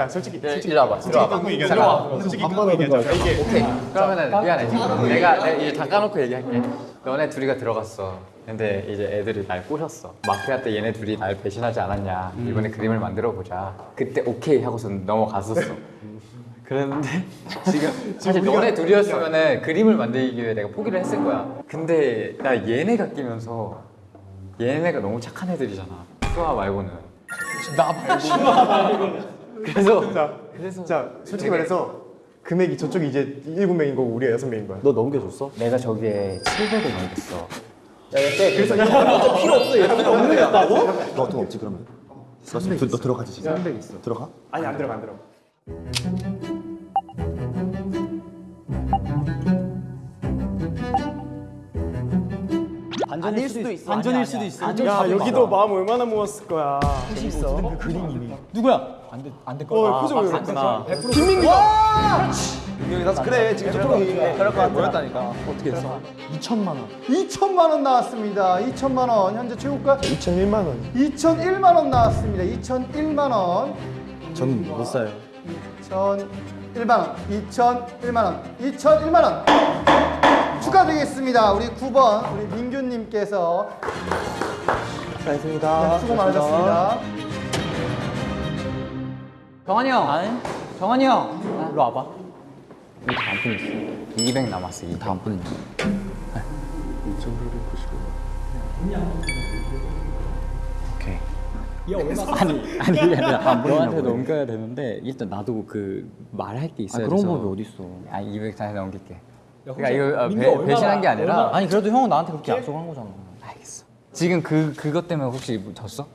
야야 솔직히 솔직히 일로 와봐. 와봐. 끄고 얘기하자. 잠깐만. 솔직히 끄고 얘기하자. 이게 오케이. 그러면은 미안해. 지금 내가 내가 이제 다 까놓고 얘기할게. 너네 둘이가 들어갔어. 근데 이제 애들이 날 꼬셨어. 마피아 때 얘네 둘이 날 배신하지 않았냐. 이번에 그림을 만들어 보자. 그때 오케이 하고서 넘어갔었어. 그랬는데 지금 사실 너네 둘이었으면은 그림을 만들기 위해 내가 포기를 했을 거야. 근데 나 얘네가 끼면서 얘네가 너무 착한 애들이잖아. 수아 말고는. 나 말고 그래서 자, 그래서 자 솔직히 말해서 금액이 저쪽이 이제 일곱 명인 거고 우리가 여섯 명인 거야. 너 넘겨줬어? 내가 저기에 700을 넘겼어 그래서 필요 없어 얘 필요 없는 게 없다고? 너 돈 없지 그러면? 너, 너, 너 들어가지 지금? 300 있어. 들어가? 아니 안 들어가 안 들어가. 반전일 수도 있어. 반전일 수도 있어. 야 여기도 마음 얼마나 모았을 거야. 누구야? 안돼안될 어 거야. 표정 왜 그래? 봤구나. 민경이 나서 그래 지금 저쪽이 그럴 것 같아 보였다니까 어떻게 했어? 2천만 원. 2천만 원 나왔습니다. 2천만 원 현재 최고가 2,001만 원. 2,001만 원 나왔습니다. 2,001만 원, 저는 못 사요 2,001만 원, 2,001만 원, 2,001만 원 축하드리겠습니다. 우리 9번 우리 민규님께서 수고하셨습니다 수고 많으셨습니다. 정환이 형. 정환이 형. 일로 와봐. 이 다음 분 있어. 200 남았어 이 다음 분 오케이. 아니 아니 아니라 너한테 넘겨야 되는데 일단 나도 그 말할 게 있어야 그런 돼서. 법이 어딨어. 아200 다시 넘길게. 그러니까 이거 아, 배, 배신한 게 아니라 아니 그래도 형은 나한테 그렇게 약속한 거잖아. 알겠어. 지금 그 그것 때문에 혹시 뭐 졌어?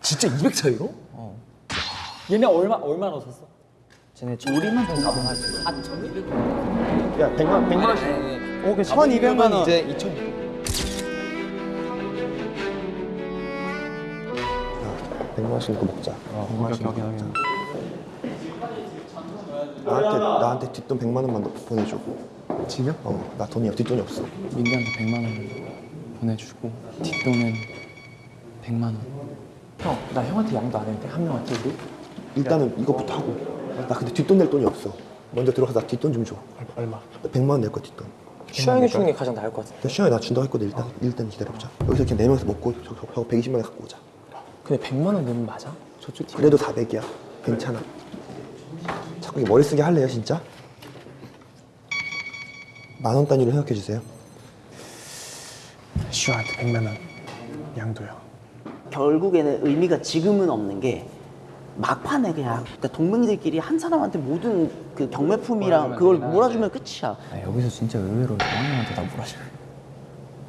진짜 200 차이로? 얘네 얼마 얼마나 샀어? 쟤네 우리만 더 가능하지 야 100만 100만 원씩. 오케이 1200만 원. 이제 2천 100만 원씩 먹자 100만 원씩 먹자 나한테 나한테 뒷돈 100만 원만 더 보내줘 지금? 어 나 돈이 뒷돈이 없어 민규한테 100만 원 보내 주고 뒷돈은 100만 원. 형, 나 형한테 양도 안 했는데 한 명한테 우리? 일단은 이거부터 하고 나 근데 뒷돈 낼 돈이 없어 먼저 들어가서 나 뒷돈 좀줘 얼마? 나 100만 원 낼 거야 뒷돈 슈양이 주는 게 가장 나을 것 같아. 나 시간에 나 준다고 했거든 일단 일단 기다려보자 여기서 그냥 네 명이서 먹고 저, 저, 저 120만 원 갖고 오자 근데 100만 원 내면 맞아? 저쪽 팀. 그래도 400이야 괜찮아 자꾸 이게 머리 쓰게 할래요 진짜? 만 원 단위로 생각해 주세요 슈한테 100만 원 양도요. 결국에는 의미가 지금은 없는 게 막판에 그냥 그러니까 동맹들끼리 한 사람한테 모든 그 경매품이랑 그걸 몰아주면 끝이야. 아, 여기서 진짜 의외로 정환이한테 다 몰아줘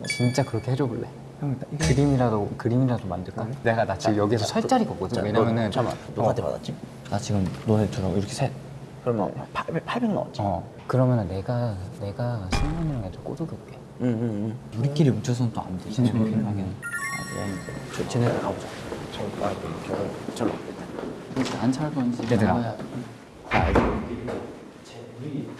진짜 그렇게 해줘 볼래? 형 그림이라도 그림이라도 만들까? 내가 나 지금 여기서 설 자리가 없거든 왜냐면은 잠깐만 누구한테 받았지? 나 지금 너네처럼 이렇게 셋. 그러면 800, 800 나왔지. 어 그러면은 내가 내가 승관이랑 애들 꼬드겨올게 응 응 응. 우리끼리 뭉쳐서는 또안 돼. 진짜 하긴. 저 쟤네들 가보자. 절로. 진짜 안 살건지 얘들아.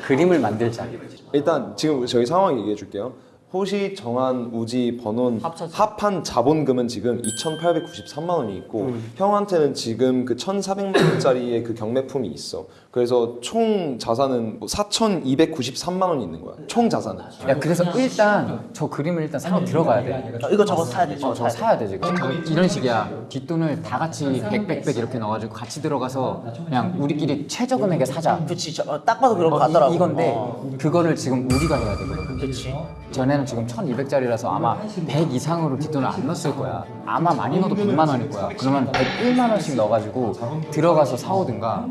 그림을 만들자. 일단 지금 저희 상황 얘기해 줄게요. 호시, 정한, 우지, 번원 합한 자본금은 지금 2,893만 원이 있고 형한테는 지금 그 1,400만 원짜리의 그 경매품이 있어. 그래서 총 자산은 뭐 4,293만 원이 있는 거야. 총 자산은. 야 그래서 일단 저 그림을 일단 사러 들어가야 돼 어, 이거 저거 사야 돼. 어, 저거 사야 돼 지금 이런 식이야 뒷돈을 다 같이 100, 100, 100 이렇게 넣어가지고 같이 들어가서 그냥 우리끼리 최저 금액에 사자 그치. 저, 어, 딱 봐도 그런 거 어, 같더라고. 이, 이건데 어. 그거를 지금 우리가 해야 되거든 그치. 전에는 지금 1200짜리라서 아마 100 이상으로 뒷돈을 안 넣었을 거야 아마 많이 넣어도 100만 원일 거야 그러면 101만 원씩 넣어가지고 들어가서 사오든가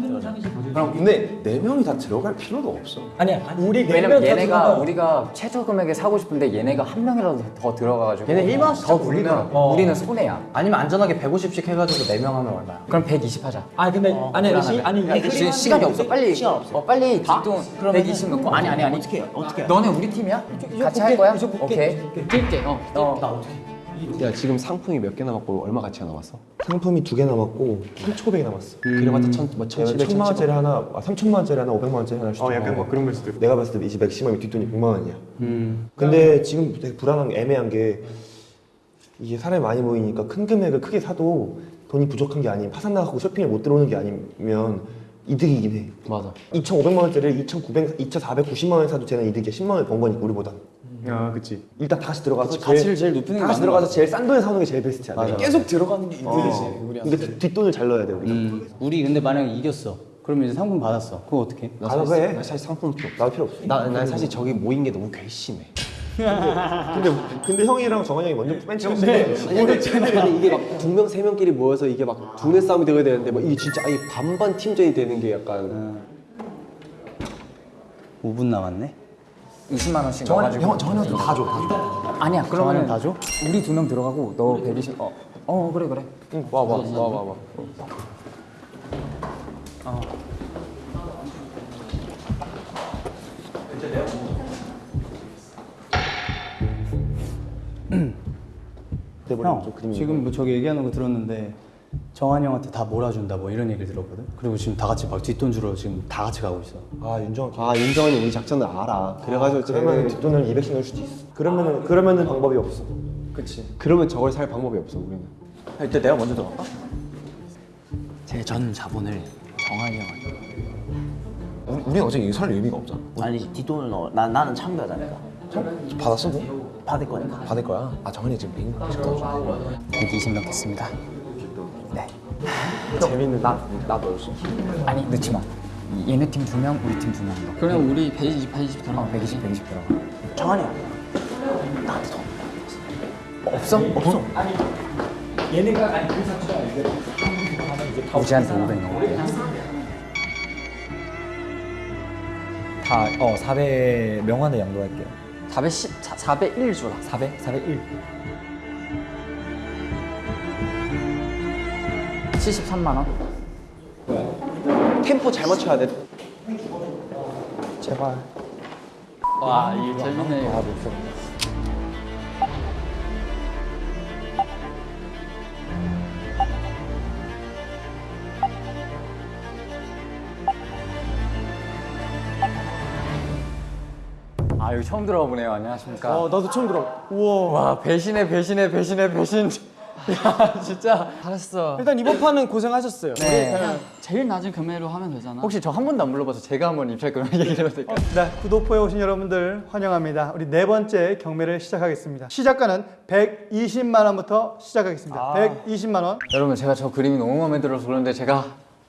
그럼 근데 네 명이 다 들어갈 필요도 없어. 아니야. 우리 왜냐면 얘네가 우리가 최저 금액에 사고 싶은데 얘네가 한 명이라도 더 들어가가지고 얘네 1만 원씩 더 불리면 올리더라고. 우리는 손해야 아니면 안전하게 150씩 해가지고 4명 하면 얼마야? 그럼 120 하자 아니 근데 아니 시, 아니 야, 이게 그 지금 시간이 없어 빨리 시간 없어. 어, 빨리 뒷돈 120 넣고 아니 아니 아니 어떻게 해? 어떻게 해? 너네 우리 팀이야? 같이 할 거야? 오케이 뛸게 어, 어. 야 지금 상품이 몇 개 남았고 얼마 가치가 남았어? 상품이 두 개 남았고 1,500이 남았어. 그래봤자 천, 뭐 천칠백, 천만 원짜리 하나, 아, 3천만 원짜리 하나, 500만 원짜리 하나 어 약간 뭐 그런 걸 수도 있고. 내가 봤을 때 이제 맥시멈이 뒷돈이 100만 원이야. 근데 지금 되게 불안한 게 애매한 게 이게 사람이 많이 모이니까 큰 금액을 크게 사도 돈이 부족한 게 아니면 파산 나가고 쇼핑을 못 들어오는 게 아니면 이득이긴 해. 맞아 2,500만 원짜리를 2,900, 2,490만 원에 사도 쟤는 이득이야. 10만 원을 번 거니까 우리보다. 야, 그치. 일단 다 같이 들어가서 가치를 제일 높이는 게다 같이 맞는 들어가서 제일 싼 돈에 사는 게 제일 베스트야. 맞아. 계속 들어가는 게 이득이지 근데 뒷- 뒷돈을 잘 넣어야 돼 우리가. 음, 우리 근데 만약에 이겼어. 그러면 이제 상품 받았어. 그거 어떻게? 나 가서 해. 나 사실 상품 필요 없어 나도 필요 없어. 나, 난 사실 저기 모인 게 너무 괘씸해 근데 근데 형이랑 정한이 형이 먼저 맨 아니 근데 아니, 이게 막 두 명 세 명끼리 모여서 이게 막 두뇌 싸움이 되어야 되는데 막 이게 진짜 아예 반반 팀전이 되는 게 약간 5분 남았네. 20만 원씩 정한 넣어가지고 형 정한이한테 다 줘. 다 줘. 아니야 그러면 다 줘? 우리 두 명 들어가고 너 120. 어, 어 그래 그래. 와와 와 와와 돼버리면 좀 형, 그림이. 지금 뭐 저기 얘기하는 거 들었는데 정한이 형한테 다 몰아준다 뭐 이런 얘기를 들었거든. 그리고 지금 다 같이 막 뒷돈 주러 지금 다 같이 가고 있어. 아 윤정. 아 윤정원이 우리 작전을 알아 그래가지고 그러면 쟤는 뒷돈을 200씩 넣을 수도 있어. 그러면은 그러면은 방법이 없어. 그치 그러면 저걸 살 방법이 없어 우리는 일단 내가 먼저 들어갈까? 제 전 자본을 정한이 형한테. 우리, 우리 어제 이거 살 의미가 없잖아. 아니 뒷돈을 넣어. 나 나는 참가자니까. 받았어 뭐? 받을 거니까. 받을 거야. 아 정한이 지금 메인 거120 넣겠습니다. 네. 재밌는 나나 넣었어. 아니 넣지 마. 얘네 팀 두 명, 우리 팀 두 명. 그럼 우리 120, 120 들어. 어, 120, 120 들어가. 정한이 형. 나한테 돈. 없어? 없어. 우지한테 500 넣을게. 다, 어, 400 명환을 양도할게요. 410, 401 주라. 400? 401. 73만 원. 템포 잘 맞춰야 돼 제발. 와, 이게 재밌네. 아. 아 여기 처음 들어와 보네요. 안녕하십니까. 어, 나도 처음 들어. 우와. 와 배신해 배신해 배신해 배신. 야 진짜 잘했어. 일단 이번 판은 고생하셨어요. 네. 제일 낮은 금액으로 하면 되잖아. 혹시 저 한 번도 안 불러봐서 제가 한번 입찰금 얘기를 해도 될까요? 네, 구도포에 오신 여러분들 환영합니다. 우리 네 번째 경매를 시작하겠습니다. 시작가는 120만 원부터 시작하겠습니다. 120만 원. 여러분 제가 저 그림이 너무 마음에 들어서 그런데 제가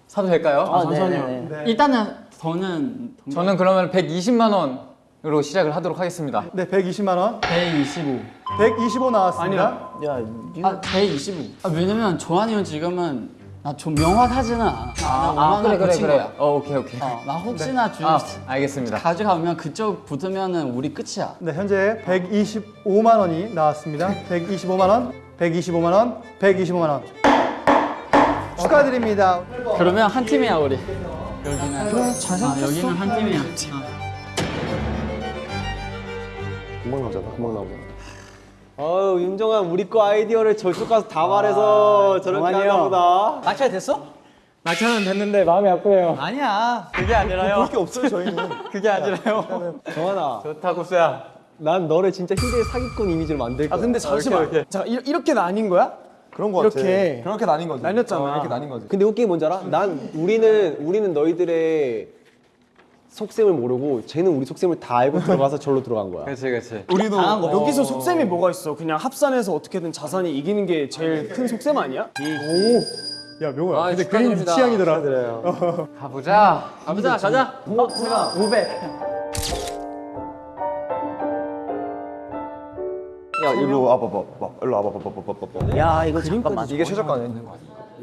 사도 될까요? 아, 네네네. 네. 일단은 저는 저는 그러면 120만 원 으로 시작을 하도록 하겠습니다. 네, 120만 원. 125. 125 나왔습니다. 야, 아, 125. 아, 왜냐면 조한이 형 지금은 나좀 명확하지는 않아. 나아 5만 그래 원 그래 그래. 거야. 어 오케이 오케이. 어, 나 혹시나 주아 알겠습니다. 가져가면 그쪽 붙으면은 우리 끝이야. 네, 현재 125만 원이 나왔습니다. 125만 원, 125만 원, 125만 원. 축하드립니다. 그러면 한 팀이야 우리. 여기는 그래 잘 아, 여기는 한 팀이야. 금방 나오잖아 금방 나오잖아 어우 윤정아 우리 거 아이디어를 저쪽 가서 다 말해서 저렇게 하나 보다 낙찰 됐어? 낙찰은 됐는데 마음이 아프네요. 아니야. 그게 아니라요. 볼 게 없어요 저희는. 그게 아니라요. 정환아 좋다 구스야. 난 너를 진짜 희대의 사기꾼 이미지로 만들 거야 아 근데 잠시만. 자, 이, 이렇게 나뉜 거야? 그런 거 같아. 이렇게. 그렇게 나뉜 거지. 나뉘었잖아. 어, 이렇게 나뉜 거지. 근데 웃긴 게 뭔지 알아? 난 우리는 우리는 너희들의 속셈을 모르고 쟤는 우리 속셈을 다 알고 들어가서 절로 들어간 거야 그렇지 그렇지. 우리도 여기서 속셈이 뭐가 있어? 그냥 합산해서 어떻게든 자산이 이기는 게 제일 큰 속셈 아니야? 야, 명호야. 아, 근데 그림. 취향이더라. 가보자. 가보자, 가자. 어 제가 500. 야 일로 와봐 봐봐. 일로 와봐 봐봐 봐봐 봐봐. 야, 이거 잠깐만. 이게 최저가네.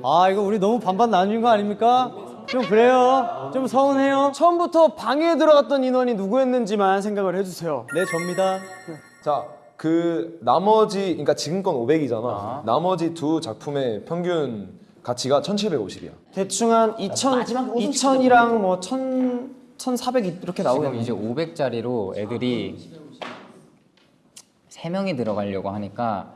아, 이거 우리 너무 반반 나뉜 거 아닙니까? 좀 그래요. 좀 서운해요. 처음부터 방에 들어갔던 인원이 누구였는지만 생각을 해주세요. 네, 접니다. 자, 그 나머지 그러니까 지금 건 500이잖아. 나머지 두 작품의 평균 가치가 1,750이야. 대충 한 2천, 2천이랑 뭐 1,000, 1,400 이렇게 지금 나오겠네. 이제 500짜리로 애들이 세 명이 들어가려고 하니까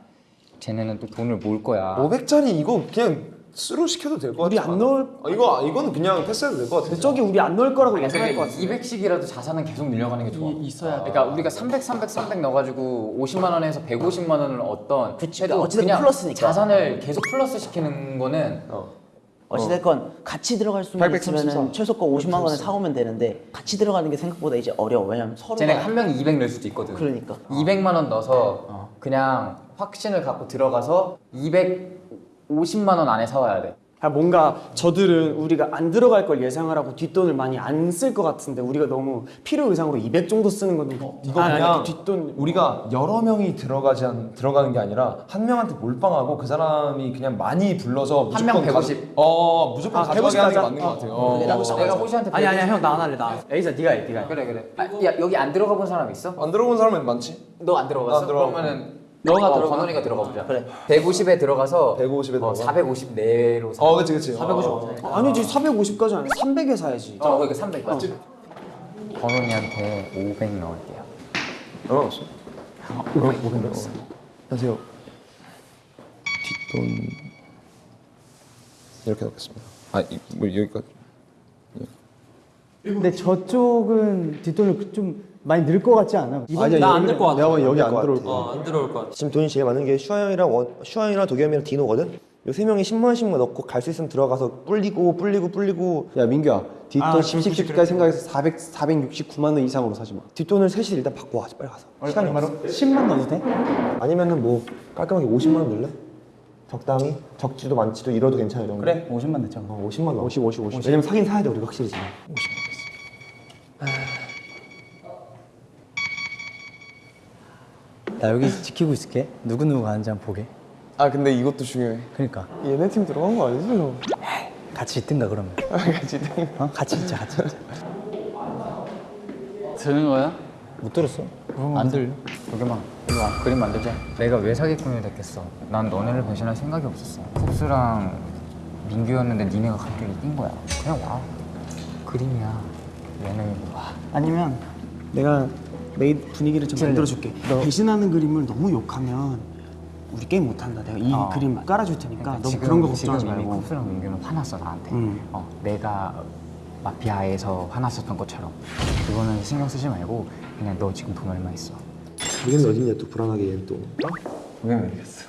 쟤네는 또 돈을 모을 거야. 500짜리 이거 그냥 스루 시켜도 될 것 같아. 우리 안 넣을 아, 이거 이거는 그냥 패스해도 될 것 같아. 저기 우리 안 넣을 거라고 예상할 것 같아. 200씩이라도 자산은 계속 늘려가는 게 좋아. 있어야 돼. 그러니까 우리가 300, 300, 300 넣어가지고 50만 원에서 150만 원을 얻던 그래도 어찌됐든 그냥 플러스니까. 자산을 계속 플러스 시키는 거는 어찌됐건 같이 들어갈 834. 있으면 최소가 50만 원에 사오면 되는데 같이 들어가는 게 생각보다 이제 어려워. 왜냐면 서로 쟤네가 한 명이 200 넣을 수도 있거든. 그러니까. 200만 원 넣어서 그냥 확신을 갖고 들어가서 250만 원 안에 사와야 돼. 아, 뭔가 저들은 우리가 안 들어갈 걸 예상을 하고 뒷돈을 많이 안 쓸 것 같은데 우리가 너무 필요 이상으로 200 정도 쓰는 건 이거 아, 그냥 뒷돈 우리가 여러 명이 들어가지 않, 들어가는 게 아니라 한 명한테 몰빵하고 그 사람이 그냥 많이 불러서 한명 무조건 가- 150. 어 무조건 아, 가져가게 150 하는 게. 맞는 것 같아요. 어, 내가, 내가 호시한테 아니 아니야 형 나 안 할래 나. 에이사 네가 해 네가 해. 그래 그래. 아, 야 여기 안 들어가 본 사람 있어? 안 들어본 사람은 많지. 너 안 들어갔어? 안 들어가고. 그러면은 너가 어, 들어가. 건원이가 들어가 보자. 그래. 150에 들어가서 150에 들어가. 450 내로 사. 어 그치 그치. 450. 어. 아니지 450까지 아니야 300에 사야지 어, 그러니까 300 맞지? 건원이한테 500 넣을게요. 얼마 넣었어? 500 넣었어. 안녕하세요. 뒷돈 이렇게 넣겠습니다. 아뭐 여기까지. 근데 저쪽은 뒷돈을 좀 많이 늘 것 같지 않아? 아니야 나안될 것 같아. 내가 여기 안 들어올 거야. 어안 들어올 것 같아. 지금 돈이 제일 많은 게 슈아 형이랑 원, 슈아 형이랑 도겸 형이랑 디노거든. 요세 명이 10만 원씩만 넣고 갈 수 있으면 들어가서 불리고 불리고 불리고 야 민규야 뒷돈 아, 10씩까지 생각해서 400, 469만 원 이상으로 사지 마 뒷돈을 셋이 일단 받고 와 빨리 가서. 시간이 없어. 10만 넣어도 돼? 아니면은 뭐 깔끔하게 50만 원 넣을래? 적당히 적지도 많지도 잃어도 괜찮을 정도. 그래 50만 넣자 어, 50만 넣어. 50 50 50 왜냐면 사긴 사야 돼 우리가 확실히 지금. 나 여기 지키고 있을게. 누구누구 가는지 한번 보게. 아 근데 이것도 중요해. 그러니까. 얘네 팀 들어간 거 아니지 너? 같이 있든가 그러면. 같이 있든가. 어? 같이 있자 같이 있자. 되는 거야? 못 들었어? 안 들려. 도겸아 이리 와 그림 만들자. 내가 왜 사기꾼이 됐겠어? 난 너네를 배신할 생각이 없었어. 쿱스랑 민규였는데 니네가 갑자기 뛴 거야. 그냥 와. 그림이야. 예능이고 와 아니면 내가 메인 분위기를 좀 만들어줄게 배신하는 그림을 너무 욕하면 우리 게임 못한다 내가 이 어. 그림 깔아줄 테니까 지금- 그런 거 걱정하지 지금 말고 쿱스랑 민규는 화났어 나한테 음. 어, 내가 마피아에서 화났었던 것처럼 그거는 신경 쓰지 말고 그냥 너 지금 돈 얼마 있어 얘는 어디냐 또 불안하게 얘는 또. 도겸이 이겼어.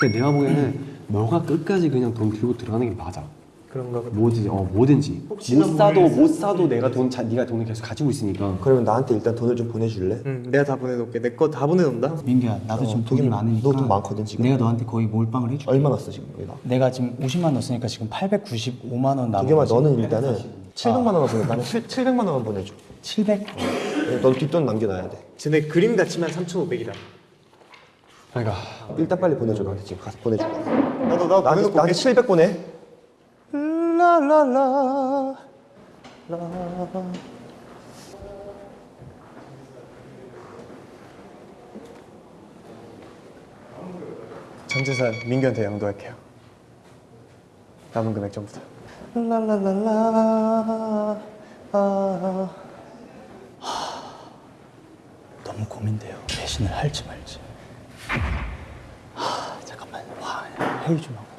근데 내가 보기에는 너가 끝까지 그냥 돈 들고 들어가는 게 맞아 그런가 봐. 뭐든지 어 뭐든지 못 사도 못 사도 내가 돈 자, 네가 돈을 계속 가지고 있으니까 그러면 나한테 일단 돈을 좀 보내줄래? 응 내가 다 보내놓을게 내 거 다 보내놓는다 민규야 나도 지금 돈이 도겸이, 많으니까 너돈 많거든, 지금. 내가 너한테 거의 몰빵을 해줄게 얼마 났어 지금 여기다? 내가 지금 50만 넣었으니까 지금 895만 원 남은 도겸아 거지. 너는 일단은 700만 원만 보내. 나는 7, 700만 원만 보내줘. 700? 넌 뒷돈 남겨놔야 돼. 쟤네 그림 같지만 3,500이다 그러니까 일단 빨리 보내줘 나한테 지금 가서 보내줘. 나도 나 나한테, 나한테 700 보내. 라라 라. 전 재산 민규한테 양도할게요. 남은 금액 전부 다. 라라라라. 아. 너무 고민돼요. 배신을 할지 말지. 하, 잠깐만. 와 회의 좀 하고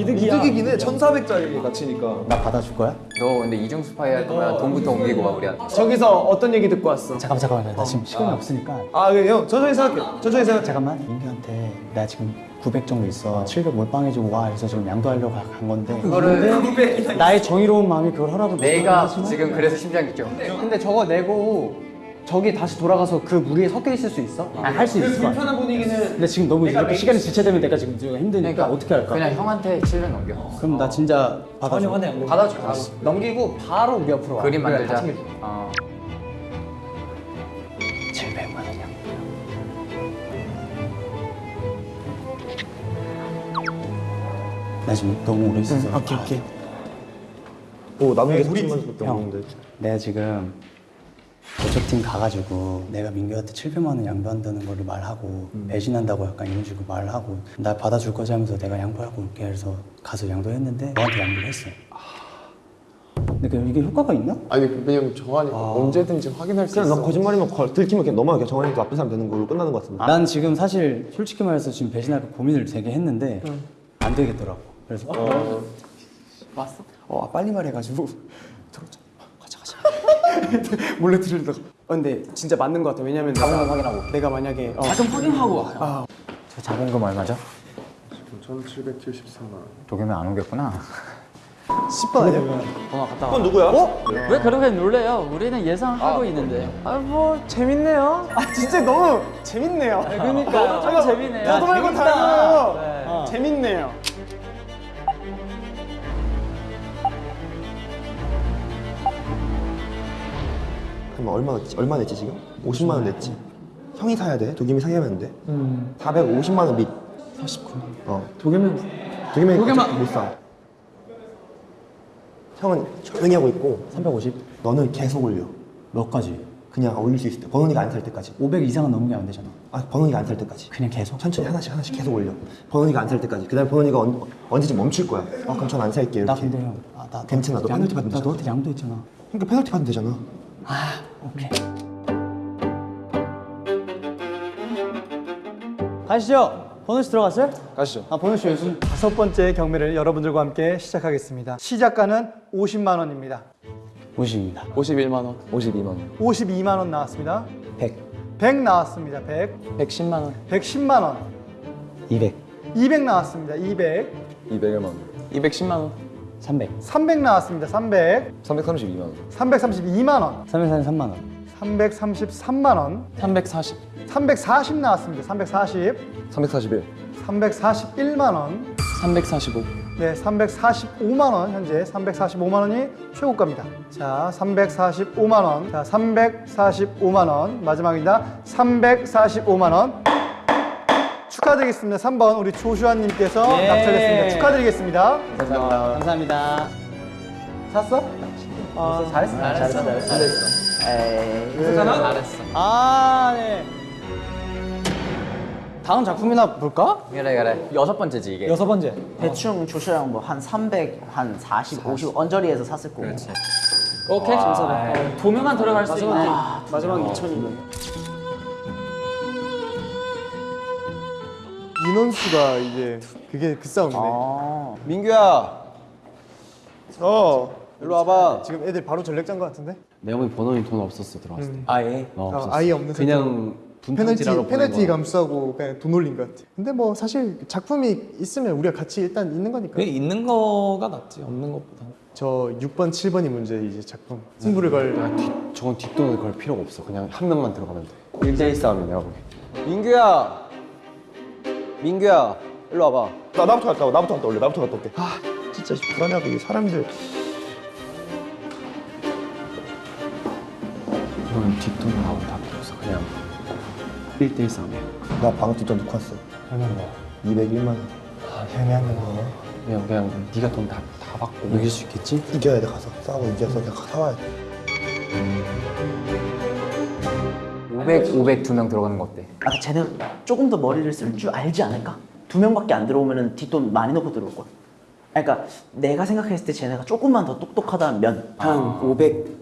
이득이야. 이득이긴 해. 1,400짜리 가치니까. 나 받아줄 거야? 너 근데 이중 스파이 할 거면 돈부터 옮기고 와 우리한테. 저기서 어떤 얘기 듣고 왔어? 잠깐만 잠깐만. 나 지금 시간이 없으니까. 아 그래. 형 천천히 생각해. 천천히 생각해 잠깐만. 민규한테 나 지금 900 정도 있어. 700 몰빵해주고 와. 해서 지금 양도하려고 간 건데. 그거를 나의 정의로운 마음이 그걸 허락을 내가 못하지만 지금 그래서 심장이 죠 근데 저거 내고 저기 다시 돌아가서 그 무리에 섞여 있을 수 있어? 아, 할수 있을 거야 불편한 분위기는 근데 지금 너무 이렇게 시간이 지체되면 내가 지금 좀 힘드니까 어떻게 할까? 그냥 형한테 700 넘겨 그럼 나 진짜 받아줘 받아줘 받아줘 넘기고 바로 우리 옆으로 와. 그림 그래, 만들자 같이 어. 700만 원이야 나 지금 너무 오래 있어서 오케이 오케이 오 남은 게 4천만 원밖에 형. 없는데. 내가 지금 저쪽 팀 가가지고 내가 민규한테 700만 원 양보한다는 거를 말하고 배신한다고 약간 이런 식으로 말을 하고 나 받아줄 거지 하면서 내가 양보하고 올게 해서 가서 양도했는데 너한테 양보를 했어. 근데 그 이게 효과가 있나? 아니 왜냐면 정하니까 언제든지 확인할 수 그냥 있어. 너 거짓말이면 거, 들키면 그냥 넘어가. 그냥 정한이도 나쁜 사람 되는 걸로 끝나는 것 같은데. 난 지금 사실 솔직히 말해서 지금 배신할까 고민을 되게 했는데 안 되겠더라고. 그래서 왔어? 어 빨리 말해가지고. 가자. 몰래 들으려다가. 어, 근데 진짜 맞는 것 같아. 왜냐면 자본금 확인하고. 내가 만약에 어, 자금 확인하고 와요. 저 자본금 얼마죠? 1774만 원 도겸이 안 오겠구나 10번 아니야? 그건 누구야? 왜 그렇게 놀래요? 우리는 예상하고 있는데. 아 뭐 재밌네요. 아 진짜 너무 재밌네요. 그러니까 좀 재밌네요. 저도 말고. 다르고 네. 재밌네요. 그럼 얼마 냈지? 얼마 냈지 지금? 50만 원 냈지. 형이 사야 돼. 도겸이 사야면 돼. 450만 원 밑. 49만. 어. 도겸은 도겸이 어차피 못 사. 형은 조용히 하고 있고 350. 너는 계속 올려. 몇 가지? 그냥 올릴 수 있을 때. 번원이가 안 살 때까지. 500 이상은 넘으면 안 되잖아. 아 번원이가 안 살 때까지. 그냥 계속. 천천히 하나씩 하나씩 계속 올려. 번원이가 안 살 때까지. 그 다음에 번원이가 언, 언제쯤 멈출 거야. 어 그럼 전 안 살게 이렇게. 나 근데 형, 아, 나 괜찮아. 너 양- 페널티 받으면 되잖아. 너한테 양도 했잖아. 그러니까 페널티 받으면 되잖아. 오케이. 가시죠. 번호 씨 들어갔어요? 가시죠 아 번호 씨 요즘 다섯 번째 경매를 여러분들과 함께 시작하겠습니다. 시작가는 50만 원입니다. 50입니다. 51만 원 52만 원 52만 원 나왔습니다. 100. 100 나왔습니다. 100. 110만 원 110만 원. 200. 200 나왔습니다. 200. 200만 원 210만 원 300. 300 나왔습니다. 300. 332만 원 332만 원. 343만 원. 333만 원. 340 340 나왔습니다. 340. 341 341만 원. 345 네, 345만 원 현재 345만 원이 최고가입니다. 자, 345만 원. 자, 345만 원 마지막입니다. 345만 원. 축하드리겠습니다. 3번 우리 조슈아 님께서 예. 낙찰됐습니다. 축하드리겠습니다. 감사합니다. 샀어? 어, 잘했어. 잘했어. 에이. 잘했어. 아 네. 다음 작품이나 볼까? 그래 그래 여섯 번째지 이게 여섯 번째. 대충 조슈랑 뭐한 300, 한 40, 50 언저리에서 샀을 거고. 오케이. 어, 도면만 들어갈 수 있네. 마지막 2 인원수가 이제 그게 그 싸움이네. 아. 민규야. 어. 일로 와봐. 지금 애들 바로 전력장 것 같은데? 내가 보기 번호님 돈 없었어 들어왔을 때 아예. 어, 아, 없었어 아예 없는 그냥 페널티 페널티. 감수하고 그냥 돈 올린 것 같아. 근데 뭐 사실 작품이 있으면 우리가 같이 일단 있는 거니까. 그게 있는 거가 낫지 없는 것보다 저 6번, 7번이 문제 이제 작품. 승부를 걸. 야, 뒷, 저건 뒷돈을 걸 필요가 없어 그냥 한 명만 들어가면 돼 1대1 싸움이 내가 보기 민규야. 민규야. 일로 와봐. 나 나부터 갔다 와. 나부터 갔다 올래. 나부터 갔다 올게. 아 진짜 불안하고 이 사람들. 이건 뒷돈을 하고 다 필요 없어 그냥 1대1 싸움이야 나 방금 뒷돈 놓고 왔어. 얼마나 뭐 201만 원. 아, 애매한 거네. 그냥 그냥 네가 돈 다 다 받고 이길 수 있겠지? 이겨야 돼 가서 싸우고 이겨서 그냥 사와야 돼. 500 500 두 명 들어가는 거 어때? 아, 쟤는 조금 더 머리를 쓸 줄 알지 않을까? 두 명밖에 안 들어오면은 뒷돈 많이 넣고 들어올 거야. 그러니까 내가 생각했을 때 쟤네가 조금만 더 똑똑하다면 한 500.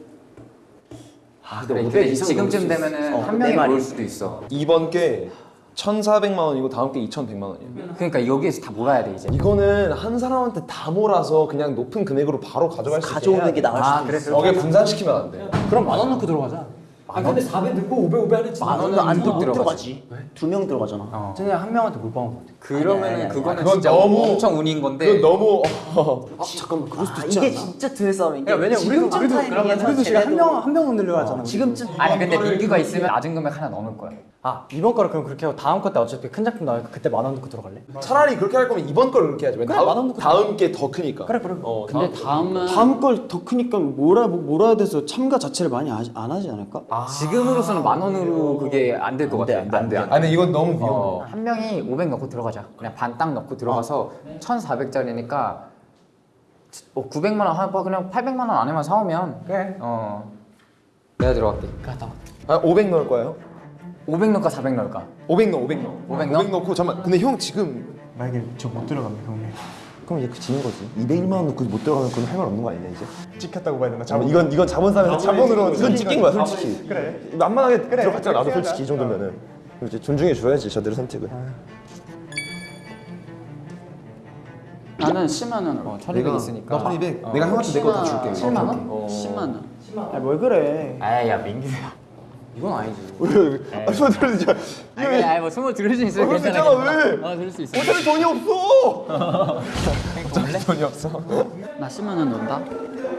아 그래 근데 지금쯤 되면은 어, 한내 명이. 올 수도 있어 이번 게 1,400만 원이고 다음 게 2,100만 원이에요 그러니까 여기에서 다 몰아야 돼 이제 이거는 한 사람한테 다 몰아서 그냥 높은 금액으로 바로 가져갈 수 있게 가져오는 게 돼. 나을 수도 있어. 어, 그게 분산시키면 안 돼. 그럼 만 원 넣고 들어가자. 아 근데 400 넣고 500 500 하랬지. 만 원은 안못 들어가지. 두 명 들어가잖아. 그냥 한 명한테 물방울 것 같아. 그러면은 아니, 아니, 그거는 그건 진짜 너무- 엄청 운인 건데 그건 너무 어, 잠깐만 그럴 수도 있지 이게 진짜 드회 싸움인 게 야, 왜냐면 우리도 지금쯤 우리도 타이밍에서 그러면 우리도 지금 한명한 명 흔들려 하잖아. 우리. 지금쯤 아니 근데 민규가 있으면 낮은 금액 하나 넣을 거야 아 이번 거를 그럼 그렇게 하고 다음 거 때 어차피 큰 작품 나오니까 그때 만 원 넣고 들어갈래? 차라리 그렇게 할 거면 이번 걸 그렇게 하지. 왜 만원 다음 넣고 다음 게 더 크니까. 그래 그래. 어, 근데 다음은 다음 걸 더 크니까 몰아 몰아야 돼서 참가 자체를 많이 하, 안 하지 않을까? 지금으로서는 만 원으로 그게 안 될 것 같아 안돼 아니 근데 이건 너무 위험해. 어, 한 명이 500 넣고 들어가자. 그냥 반 딱 넣고 들어가서 1,400짜리니까 어, 900만 원 하고 그냥 800만 원 안에만 사오면 그래. 어. 내가 들어갈게. 아, 500 넣을 거예요? 500 넣을까 400 넣을까? 500 넣어, 500 넣어. 500 넣어? 500 넣고 잠만. 근데 형 지금 만약에 저 못 들어가면 형님. 그럼 이제 그 지는 거지 201만 원 넣고 못 들어가면 그건 할 말 없는 거 아니냐 이제 찍혔다고 봐야 되나? 자본, 이건 이건 자본사면서 자본으로 이건 찍힌 거야 솔직히 그래. 만만하게 들어갔잖아 나도 솔직히 이 정도면은 그럼 이제 존중해 줘야지 저들의 선택을 나는 10만 원으로. 1200 있으니까. 나 1200. 내가 형한테 내거 다 줄게. 7만 원? 10만 원. 아뭘 그래 아이 야 민규야. 이건 아니지. 아, 저 들으지. 아니 아니 뭐 스무 들을 수 있어. 그럴 수 괜찮아. 있잖아, 왜? 어 들을 수 있어. 어차피 돈이 없어. 돈이 없어. 나 10만 원 논다.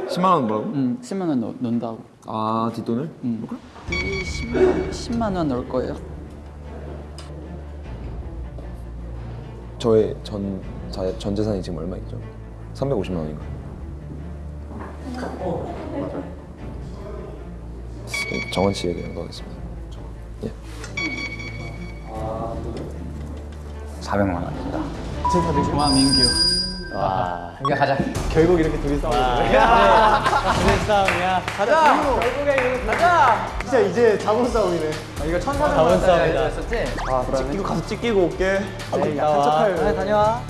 10만 원 뭐라고? 응, 10만 원 논- 논다고. 아 뒷돈을? 응. 이 10만, 10만 원 넣을 거예요. 저의 전, 자, 전 재산이 지금 얼마 있죠? 350만 원인가? 네, 정원 씨에게 연구하겠습니다. 예. 400만 원입니다. 와, 민규. 와. 민규 가자. 결국 이렇게 둘이 싸우는 싸움이야. 가자. 결국에 이거 가자. 진짜 이제 자본 싸움이네. 이거 1,400만 원짜리 였었지 찍히고 가서 찍히고 올게. 네, 나와. 아, 다녀와.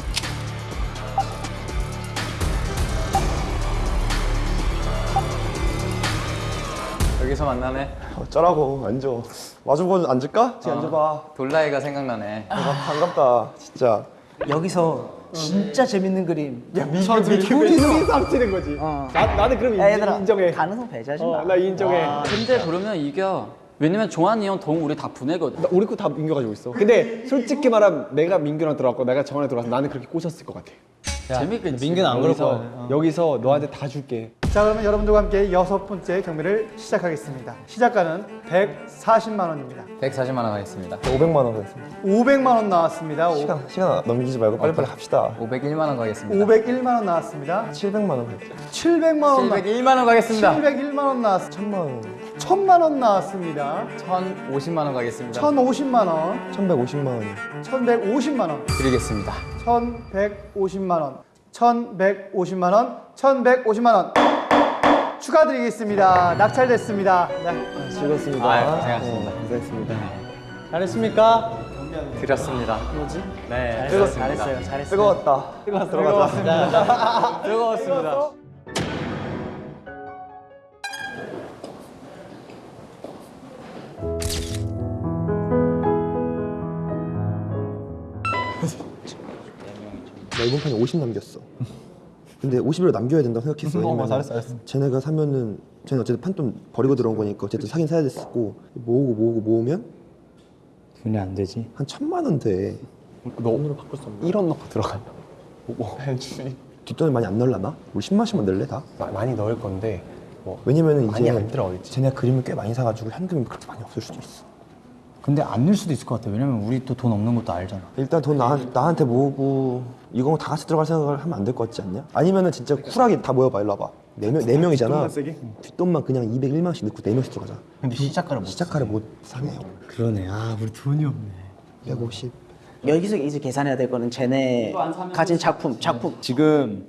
여기서 만나네. 어쩌라고 앉아. 마주보고 앉을까? 쟤 앉아봐. 돌라이가 생각나네. 아, 반갑다 진짜. 여기서 진짜 재밌는 그림. 야 둘이 싸움치는 거지. 어. 나, 나는 그럼 야, 인, 얘들아 인정해. 가능성 배제하지 마. 어, 나 인정해. 근데 그러면 이겨. 왜냐면 조한이 형돈 우리 다. 나 우리 거 다 민규 가지고 있어. 근데 솔직히 말하면 내가 민규랑 들어갔고 내가 정한이 들어가서 나는 그렇게 꼬셨을 것 같아. 재밌겠지. 민규는 안 그럴 여기서 거야. 여기서 너한테 다 줄게. 자 그러면 여러분들과 함께 여섯 번째 경매를 시작하겠습니다. 시작가는 140만 원입니다. 140만 원 하겠습니다. 500만 원 가겠습니다. 500만 원 나왔습니다. 오- 시간 시간 넘기지 말고 빨리빨리 합시다. 501만 원 가겠습니다. 501만 원 나왔습니다. 700만 원 가겠습니다. 700만 원 나. 701만 원 가겠습니다. 701만 원 나왔습니다. 1000만 원. 1000만 원 나왔습니다. 1,050만 원 가겠습니다. 1050만 원, 1150만 원. 1150만 원, 드리겠습니다. 1150만 원, 1150만 원, 1150만 원. 축하드리겠습니다. 낙찰됐습니다. 네. 즐겁습니다. 아유, 고생하셨습니다. 네, 고생했습니다. 잘했습니까? 드렸습니다. 뭐지? 네, 드렸습니다. 잘했어요. 잘했어요. 뜨거웠다. 들어가자. 뜨거웠습니다. 나 이번 판에 50 남겼어. 근데 50으로 남겨야 된다고 생각했어. 왜냐면 잘했어, 잘했어. 쟤네가 사면은 쟤는 어쨌든 판돈 버리고 들어온 거니까 어쨌든 사긴 사야 됐었고 모으고 모으고 모으면 돈이 안 되지. 한 천만 원 돼. 너 오늘 바꿀 수 없나? 1원 넣고 들어가요. 뭐? 뒷돈을 많이 안 넣을라나? 우리 10만씩만 넣을래 다? 많이 넣을 건데 뭐 왜냐면은 많이 이제 안 들어가겠지. 쟤네가 그림을 꽤 많이 사가지고 현금이 그렇게 많이 없을 수도 있어. 근데 안 넣을 수도 있을 것 같아. 왜냐면 우리 또 돈 없는 것도 알잖아. 일단 돈 나, 나한테 모으고 이거 다 같이 들어갈 생각을 하면 안 될 것 같지 않냐? 아니면은 진짜 쿨하게 다 모여봐 일로 와봐 네, 명, 네 명이잖아 뒷돈만 그냥 201만씩 넣고 네 명씩 들어가자 근데 시작가를 못 시작가를 못 사네 그러네. 아, 우리 돈이 없네. 150 여기서 이제 계산해야 될 거는 쟤네 가진 작품, 작품 지금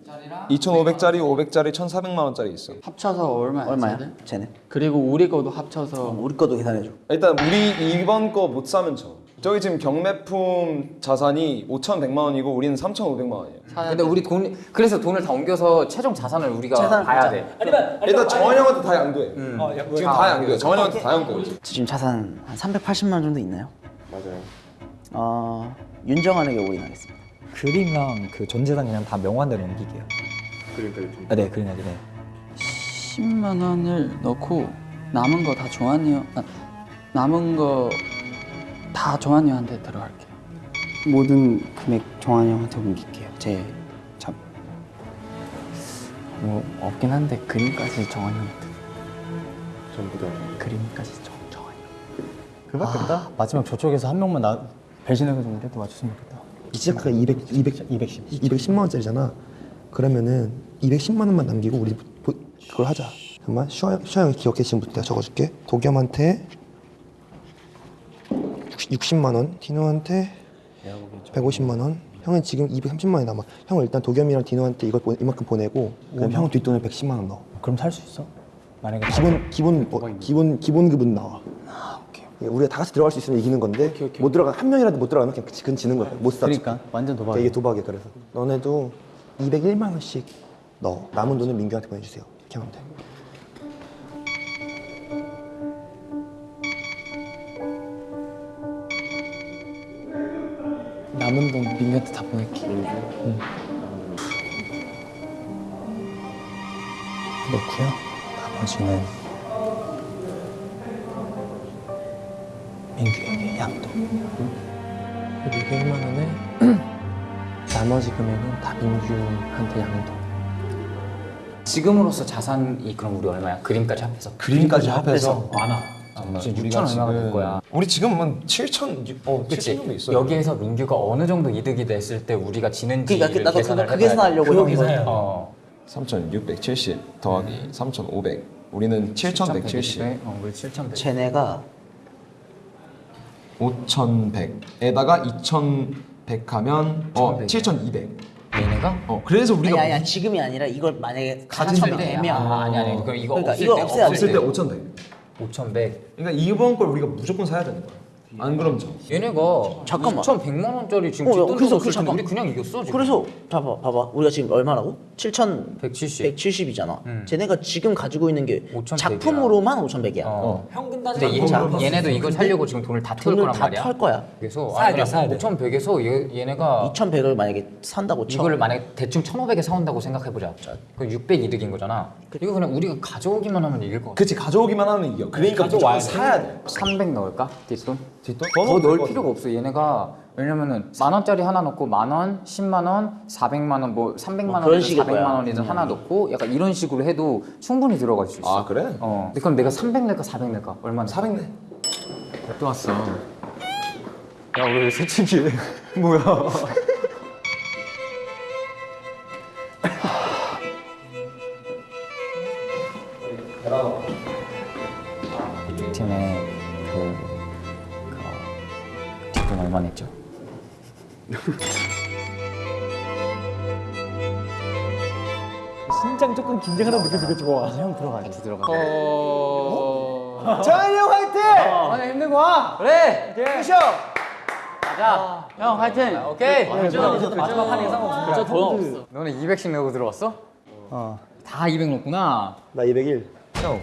2,500짜리, 500짜리, 1,400만 원짜리 있어. 합쳐서 얼마야? 얼마야? 쟤들? 쟤네. 그리고 우리 거도 합쳐서 우리 것도 계산해 줘. 일단 우리 이번 거 못 사면 져. 저기 지금 경매품 자산이 5,100만 원이고 우리는 3,500만 원이에요. 근데 우리 돈 그래서 돈을 다 옮겨서 최종 자산을 우리가 자산을 봐야. 돼. 일단 정환이 형한테 다 양도해. 지금 다 양도해. 정환이 형한테 다 양도해. 지금 자산 한 380만 원 정도 있나요? 맞아요 어, 윤정환에게 올인하겠습니다. 그림랑 그 전재산 그냥 다 명환대 넘기게요. 그림까지 아, 네, 그림까지. 네. 10만 원을 넣고 남은 거 다 조한이 형, 아, 남은 거 다 조한이 형한테 들어갈게요. 모든 금액 정환이 형한테 옮길게요. 제 잡. 뭐 없긴 한데 그림까지 정한이 형한테. 전부 다 그림까지 정, 정한이 형. 그밖에 없다? 아, 마지막 저쪽에서 한 명만 나 배신해서 좀 이렇게 맞췄으면 좋겠다. 시작가가 200, 200, 210. 210만 원짜리잖아 그러면은 210만 원만 남기고 우리 보- 그걸 하자 잠깐만 슈아, 슈아 형이 기억해 지금부터 내가 적어줄게 도겸한테 60, 만 원, 디노한테 150만 원 형은 지금 230만 원이 남아 형은 일단 도겸이랑 디노한테 이걸 보- 이만큼 보내고 그럼 형은 뒷돈을 110만 원 넣어 그럼 살 수 있어? 만약에 기본 기본 어, 기본 기본급은 나와. 예, 우리가 다 같이 들어갈 수 있으면 이기는 건데 못 들어가 한 명이라도 못 들어가면 그냥 그건 지는 거야. 못 사. 그러니까 완전 도박이야. 이게 도박이야 그래서 너네도 201만 원씩 넣어. 남은 돈은 민규한테 보내주세요. 이렇게 하면 돼. 남은 돈 민규한테 다 보낼게. 응. 넣고요. 나머지는 민규에게 양도. 200만 원에 나머지 금액은 다 민규한테 양도. 지금으로서 자산이 그럼 우리 얼마야? 그림까지 합해서 그림까지 합해서? 많아 지금 6천 얼마가 될 거야 우리 지금은 7천 어, 7천 그치? 정도 있어요. 여기에서 민규가 어느 정도 이득이 됐을 때 우리가 지는지 그러니까 그- 나도 계산을 그거- 그 계산하려고 그. 계산을- 어. 3,670 더하기 3,500. 우리는 7,170. 어, 우리 7,100 쟤네가 5,100에다가 2,100 하면 어 7,200. 얘네가? 어 그래서 우리가 아니 아니 지금이 아니라 이걸 만약에 가진 때. 되면 아, 아니 아니 그럼 이거 그러니까 없을 이거 때 없애야 없을 돼. 때 5,100. 5,100 그러니까 이번 걸 우리가 무조건 사야 되는 거야. 안 그럼 져. 얘네가 잠깐만. 2,100만 원짜리 지금 어, 야, 그래서 그 잠깐- 우리 그냥 이겼어 지금 그래서 봐봐 봐봐 우리가 지금 얼마라고? 7천 170 170이잖아. 음. 쟤네가 지금 가지고 있는 게 5,100 이야. 작품으로만 5,100이야. 어. 근데 얘, 얘네도 이걸 살려고 지금 돈을 다 태울 거란 말이야 털 거야. 그래서 사야 돼, 아니, 사야 돼. 5,100에서 얘, 얘네가 2,100을 만약에 산다고 쳐. 이거를 만약에 대충 1,500에 사온다고 생각해보자 그럼 600 이득인 거잖아 이거 그냥 우리가 가져오기만 하면 이길 것 같아 그치 가져오기만 하면 이겨. 그러니까 무조건 사야 돼. 300 넣을까? 뒷돈? 더 넣을 필요가 없어 얘네가 왜냐면은 만 원짜리 하나 넣고 만 원, 10만 원, 400만 원, 뭐 300만 뭐 그런 원이든 식일 400만 거야. 원이든 하나 넣고 약간 이런 식으로 해도 충분히 들어갈 수 있어 아 그래? 어. 근데 그럼 내가 300 낼까 400 낼까? 얼마나? 400 내. 또 왔어 야왜 솔직히 뭐야 팀에 그, 돈 얼마 냈죠? 심장 조금 긴장하다 느껴지고 좋아. 형 들어가 같이 들어가 정한이 형 화이팅! 아니 힘들고 와. 그래 푸셔. 가자 형 화이팅 오케이 마지막 판 예상 없어. 진짜 돈 없어. 너는 200씩 내고 들어왔어? 어. 다 200 넣었구나 나 201. 형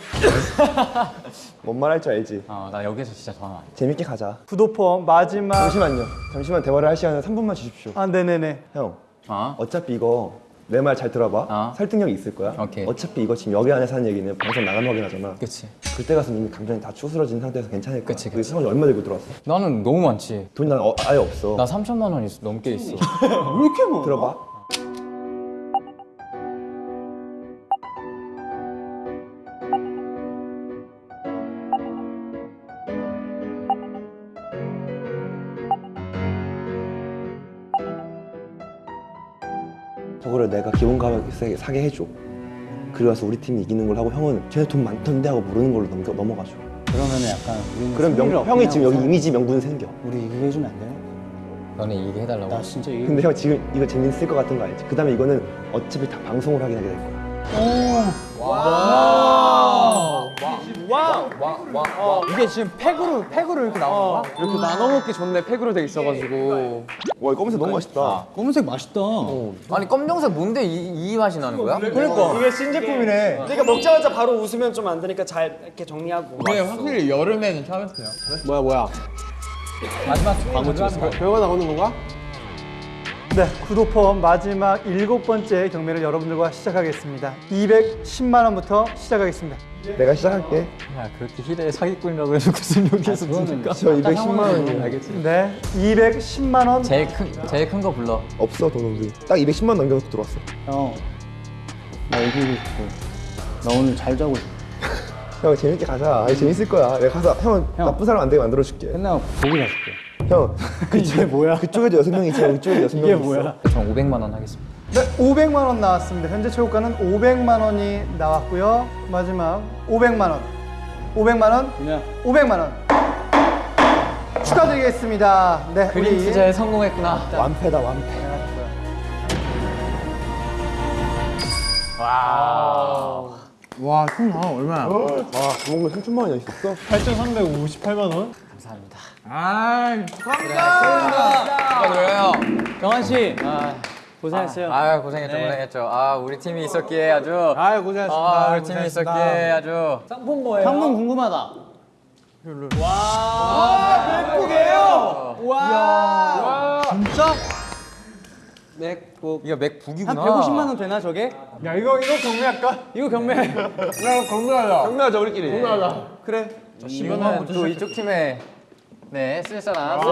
뭔 말 할 줄 알지? 어, 나 여기서 진짜 전화 안 해. 재밌게 가자. 구도폼 마지막 잠시만요. 잠시만 대화를 할 시간을 3분만 주십시오. 아 네네네 형, 어? 어차피 이거 내 말 잘 들어봐. 어. 설득력이 있을 거야. 오케이. 어차피 이거 지금 여기 안에서 하는 얘기는 방송 나가면 확인 하잖아. 그치 그때 가서 이미 감정이 다 추스러진 상태에서 괜찮을 거야. 그치, 그 상황이 얼마 들고 들어왔어? 나는 너무 많지 돈이 난 어, 아예 없어. 나 3천만 원 있, 넘게 있어 들어봐. 저거를 내가 기본 가격에 사게 해줘. 그리고 와서 우리 팀이 이기는 걸 하고 형은 쟤네 돈 많던데 하고 모르는 걸로 넘겨, 넘어가줘. 그러면은 약간 우리는 그럼 명, 형이 지금 여기 이미지 명분 생겨. 우리 이거 해주면 안 돼요? 너네 이게 해달라고? 나 진짜 이거 근데 형 지금 이거 재밌을 것 같은 거 알지? 그 다음에 이거는 어차피 다 방송을 하긴 하게 될 거야. 이게 지금 팩으로 팩으로 이렇게 나오는 거야? 이렇게 나눠 먹기 좋네 팩으로 돼 있어가지고. 와, 이 검은색 너무 맛있다. 검은색 맛있다. 아니 검정색 뭔데 이, 이 맛이 나는 거야? 그러니까. 이게 신제품이네. 그러니까 먹자마자 바로 웃으면 좀 안 되니까 잘 이렇게 정리하고. 네 확실히 여름에는 참았어요. 뭐야 뭐야 마지막 배우가 나오는 건가? 네, 구도폼 마지막 일곱 번째 경매를 여러분들과 시작하겠습니다. 210만 원부터 시작하겠습니다. 내가 시작할게. 야 그렇게 희대의 사기꾼이라고 해서 무슨 여기에서 주니까 저 210만 원이야. 알겠지? 네, 210만 원. 제일 큰 제일 큰 거 불러 없어, 돈 우리. 딱 210만 원 남겨놓고 들어왔어. 형, 나 이기고 싶어. 나 오늘 잘 자고 싶어. 형, 재밌게 가자. 아니, 재밌을 거야. 내가 가서 형은 나쁜 사람 안 되게 만들어줄게. 끝나고 고기 사줄게. 형, 이게 뭐야? 그쪽에도 여섯 명 있고 이쪽에도 여섯 명 있어. 전 500만 원 하겠습니다 네, 500만 원 나왔습니다. 현재 최고가는 500만 원이 나왔고요. 마지막 500만 원. 500만 원. 그냥 500만 원. 축하드리겠습니다. 네, 그림 우리 투자에 성공했구나 완패다, 완패. 와, 총 아, 얼마야? 와, 그런 거 3천만 원이 있었어? 8,358만 원. 감사합니다 아, 축하드려요 경환 씨. 고생했어요. 아, 아 고생했죠 네. 고생했죠. 아 우리 팀이 있었기에 아주. 아유, 고생하셨습니다. 아 우리 팀이. 있었기에 아주. 상품 뭐예요? 상품 궁금하다. 맥북이에요. 와. 진짜? 맥북 이거 맥북이구나. 한 150만 원 되나 저게? 야 이거 이거 경매할까? 이거 경매. 경매하자 우리끼리 경매하자 그래. 이거는 또 이쪽 팀에 네 쓸 사람 쓰시게.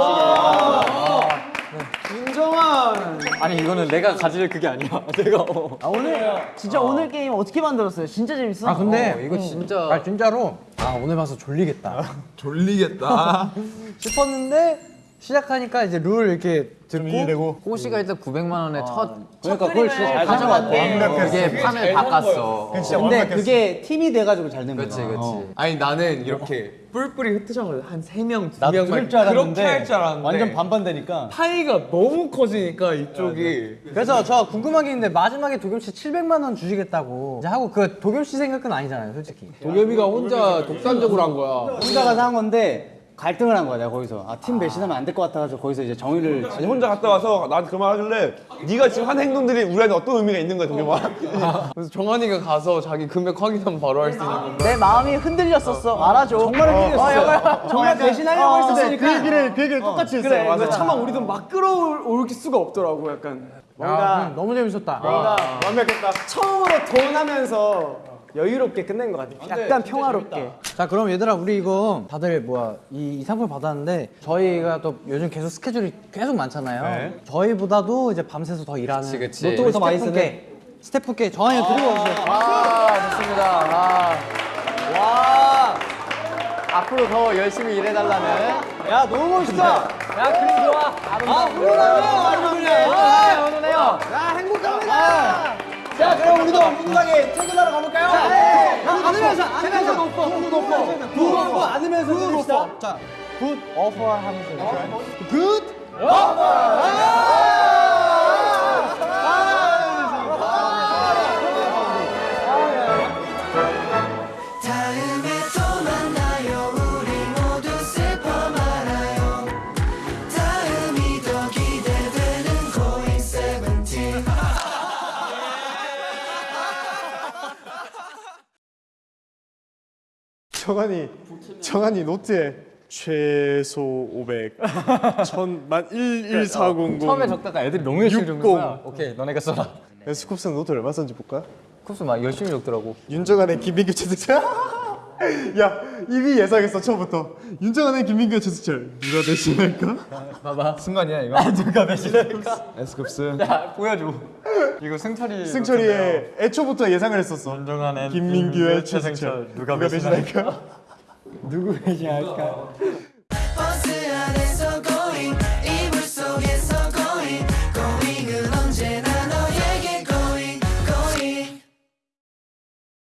윤정환. 아니 이거는 내가 가질 그게 아니야. 내가. 어. 아, 오늘 진짜 오늘 게임 어떻게 만들었어요? 진짜 재밌어. 아 근데 어, 이거 진짜. 아 진짜로 아 오늘 봐서 졸리겠다 졸리겠다. 싶었는데 시작하니까 이제 룰 이렇게 듣고 호시가 일단 900만 원의 첫 그러니까 그걸 진짜 잘산것 같아. 그게 판을 바꿨어. 근데 그게 팀이 돼가지고 잘 된 거야. 그렇지 그렇지. 아니 나는 이렇게 뿔뿔이 흩어져서 한세 명, 두 나도 명만 그럴 줄 알았는데 그렇게 할 줄 알았는데 완전 반반 되니까. 파이가 너무 커지니까 이쪽이 그래서 저 궁금한 게 있는데 마지막에 도겸 씨 700만 원 주시겠다고 이제 하고 그 도겸 씨 생각은 아니잖아요, 솔직히. 도겸이가 혼자 독단적으로 한 거야 혼자 가서 한 건데 갈등을 한 거야, 내가 거기서. 아, 팀 배신하면 안 될 것 같아가지고 거기서 이제 정의를 아니 혼자 갔다 와서 나한테 그말 하길래 네가 지금 한 행동들이 우리한테 어떤 의미가 있는 거야 동영아? 그래서 정한이가 가서 자기 금액 확인하면 바로 할 수 있는 건데 내 마음이 흔들렸었어. 알아줘. 정말 흔들렸어. 정말 배신하려고 어, 했었으니까. 그 얘기를 그 얘기를 똑같이 했어요. 그래 맞아. 근데 차마 우리도 막 끌어올 수가 없더라고 약간 뭔가 너무 재밌었다. 뭔가 완벽했다. 처음으로 돈 하면서 여유롭게 끝낸 것 같아. 약간 평화롭게. 자 그럼 얘들아 우리 이거 다들 뭐야 이, 이 상품 받았는데 저희가 또 요즘 계속 스케줄이 계속 많잖아요. 저희보다도 이제 밤새서 더 일하는 그치, 그치. 노트북을 더 많이 쓰는 스태프께 저한테 드리고 오세요. 아 좋습니다. 아. 와. 앞으로 더 열심히 일해달라는. 야 너무 멋있다. 야 그림 좋아. 아 훈훈하네요. 아, 훈훈해요. 야 행복합니다. 자 그럼 우리도 훈훈하게 퇴근하러 가볼까요? 네. 안으면서 안으면서 높고 굿 높고 굿 높고 안으면서 굿 높고 자굿 오퍼 하면서 굿 다음 정한이 정한이 노트에 최소 500, 천만 11400. 처음에 적다가 애들이 너무 열심히 적는 거야. 오케이 너네가 써라. 스쿱스는 노트 얼마 썼는지 볼까? 쿱스 막 열심히 적더라고. 윤정한의 김민규 최승철. 야 이미 예상했어 처음부터. 윤정한의 김민규 최승철 누가 대신할까? 봐봐. 순간이야 이거. 누가 배신할까? 에스쿱스. 야 보여줘. 이거 승철이. 승철이의 애초부터 예상을 했었어. 윤정한의 김민규의 최승철 누가 배신할까? 누구 배신할까?